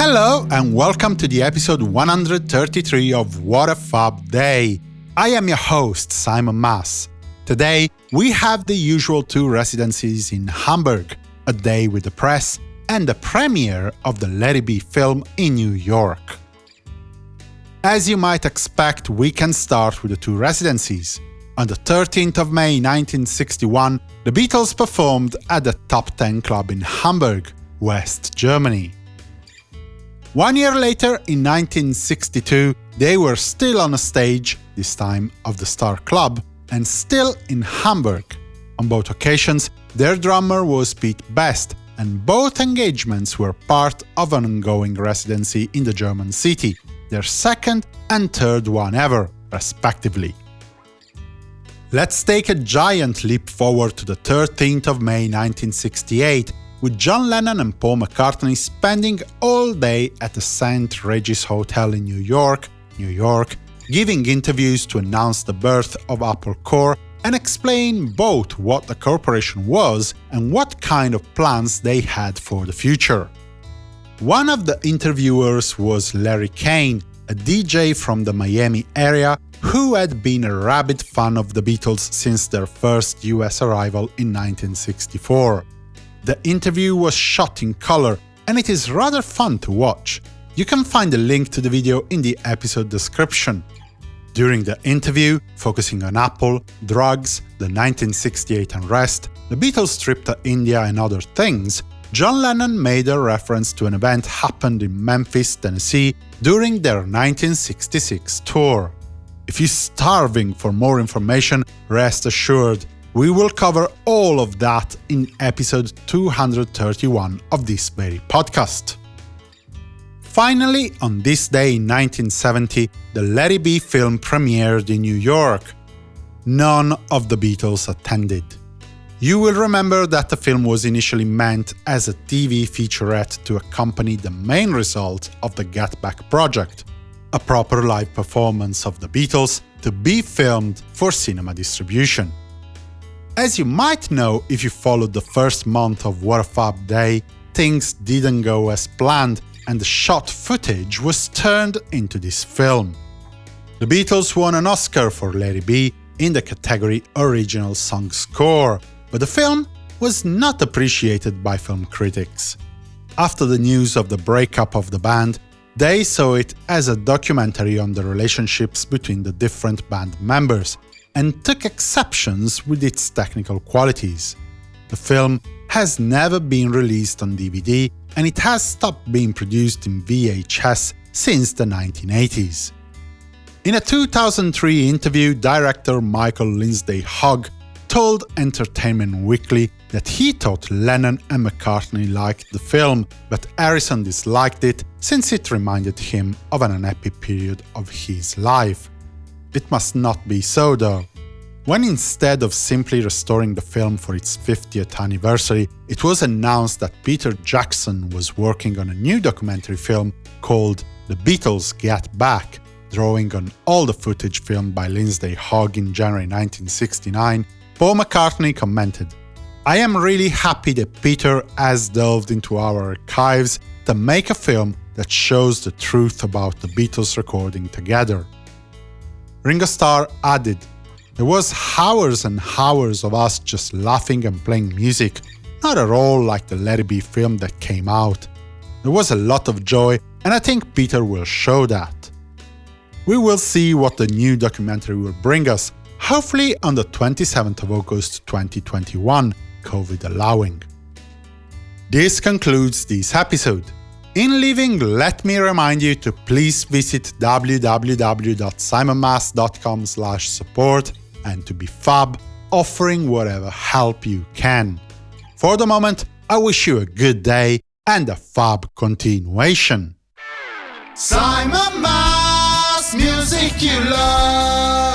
Hello and welcome to the episode 133 of What a Fab Day. I am your host, Simon Mas. Today, we have the usual two residencies in Hamburg, a day with the press, and the premiere of the Let It Be film in New York. As you might expect, we can start with the two residencies. On the 13th of May 1961, the Beatles performed at the Top 10 Club in Hamburg, West Germany. One year later, in 1962, they were still on a stage, this time of the Star Club, and still in Hamburg. On both occasions, their drummer was Pete Best, and both engagements were part of an ongoing residency in the German city, their second and third one ever, respectively. Let's take a giant leap forward to the 13th of May 1968, with John Lennon and Paul McCartney spending all day at the St. Regis Hotel in New York, New York, giving interviews to announce the birth of Apple Corps and explain both what the corporation was and what kind of plans they had for the future. One of the interviewers was Larry Kane, a DJ from the Miami area who had been a rabid fan of the Beatles since their first US arrival in 1964. The interview was shot in color, and it is rather fun to watch. You can find a link to the video in the episode description. During the interview, focusing on Apple, drugs, the 1968 unrest, the Beatles trip to India and other things, John Lennon made a reference to an event happened in Memphis, Tennessee during their 1966 tour. If you're starving for more information, rest assured, we will cover all of that in episode 231 of this very podcast. Finally, on this day in 1970, the Let It Be film premiered in New York. None of the Beatles attended. You will remember that the film was initially meant as a TV featurette to accompany the main result of the Get Back project, a proper live performance of the Beatles to be filmed for cinema distribution. As you might know if you followed the first month of What Fab Day, things didn't go as planned and the shot footage was turned into this film. The Beatles won an Oscar for It Be in the category Original Song Score, but the film was not appreciated by film critics. After the news of the breakup of the band, they saw it as a documentary on the relationships between the different band members, and took exceptions with its technical qualities. The film has never been released on DVD, and it has stopped being produced in VHS since the 1980s. In a 2003 interview, director Michael Lindsay Hogg told Entertainment Weekly that he thought Lennon and McCartney liked the film, but Harrison disliked it since it reminded him of an unhappy period of his life. It must not be so, though. When instead of simply restoring the film for its 50th anniversary, it was announced that Peter Jackson was working on a new documentary film called The Beatles Get Back, drawing on all the footage filmed by Lindsay Hogg in January 1969, Paul McCartney commented, I am really happy that Peter has delved into our archives to make a film that shows the truth about the Beatles recording together. Ringo Starr added, There was hours and hours of us just laughing and playing music, not at all like the Let It Be film that came out. There was a lot of joy, and I think Peter will show that. We will see what the new documentary will bring us, hopefully on the 27th of August 2021, COVID allowing. This concludes this episode. In leaving, let me remind you to please visit www.simonmas.com support and to be fab, offering whatever help you can. For the moment, I wish you a good day and a fab continuation. Simon Mas, music you love.